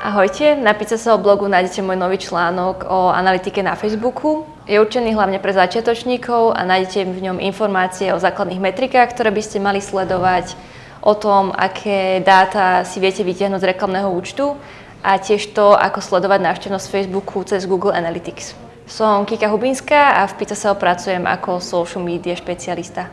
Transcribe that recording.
Ahojte, na Pizzasoho blogu nájdete môj nový článok o analytike na Facebooku. Je určený hlavne pre začiatočníkov a nájdete v ňom informácie o základných metrikách, ktoré by ste mali sledovať, o tom, aké dáta si viete vytiahnuť z reklamného účtu a tiež to, ako sledovať návštevnosť Facebooku cez Google Analytics. Som Kika Hubinská a v Pizzaseo pracujem ako social media špecialista.